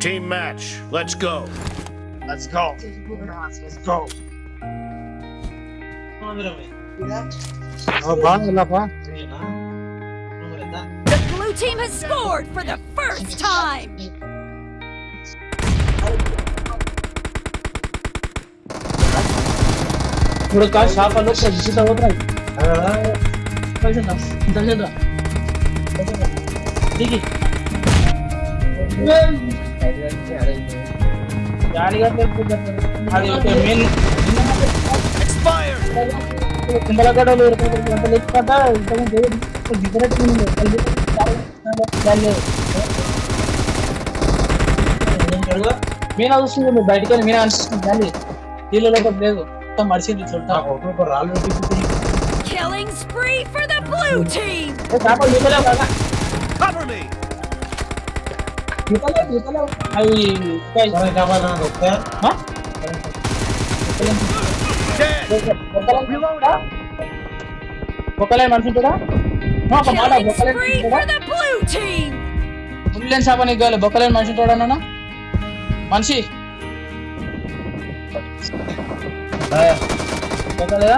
Team match, let's go. Let's go. Let's go. The blue team has scored for the first time! थोडं काय shop आलं का दिसत आहोत पाहिजे ना धन्यवाद ठीक आहे ఎంత లేకపోతే ఇంతకుముందు డిఫరెంట్ మీనా చూస్తుంది మీరు బయటకు వెళ్ళి మీనా అనిపిస్తుంది కానీ నీళ్ళ లోపల లేదు మొత్తం మడిసింది చూడటం Killing spree for the blue team. చేపలు దిగలేవు కదా Cover me. బొక్కలేని మనిషి ఉంటాడా నాన్న మనిషి బొక్కలేదా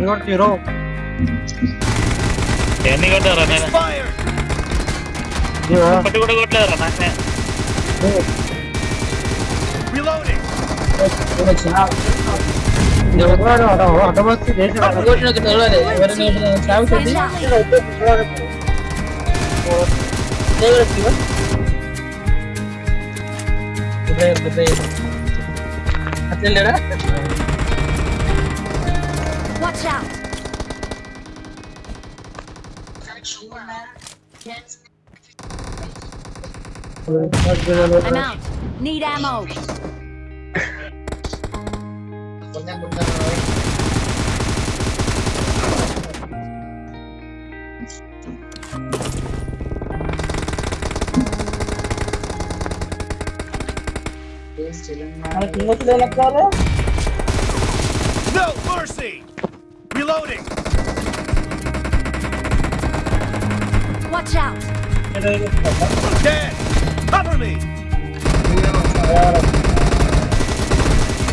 ഇങ്ങോട്ട് ഹീറോ എന്നിങ്ങോട്ട് അച്ഛല്ലേടാ Watch out. I'm out. Need ammo. No mercy. Reloading! Watch out! Dead! Cover me!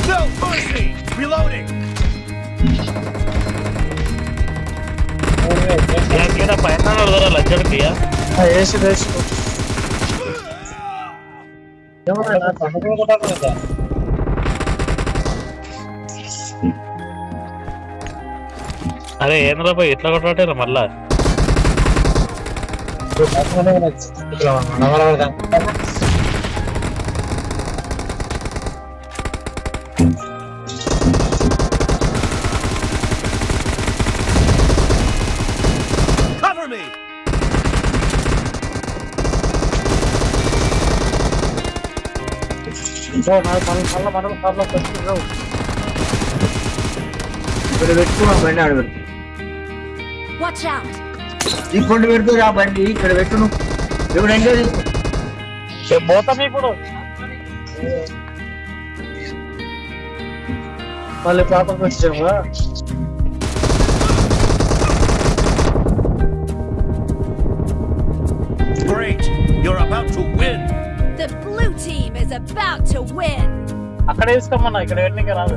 No mercy! Reloading! ಯಾಕೆ ಪಯಣ ನೋಡಿದಾರ ಲಜ್ಜ ಹೊಡ್ತೀಯಾ ಏಸು ದೇಶ అరే ఏంద్రా పోయి ఇట్లా కొట్టారా మళ్ళా Cover me. ఇక్కడ పెట్టుకున్నా బండి ఆడ పెట్టు Watch out. ఇప్పుడు పెడుతూ రా బండి ఇక్కడ పెట్టును ఇప్పుడు ఎంగేజ్ పోతాం ఇప్పుడు మళ్ళీ పాపకు వచ్చాము Great. You're about to win. The blue team is about to win. అక్కడ వేసుకోమన్నా ఇక్కడ వెళ్ళిన రాదు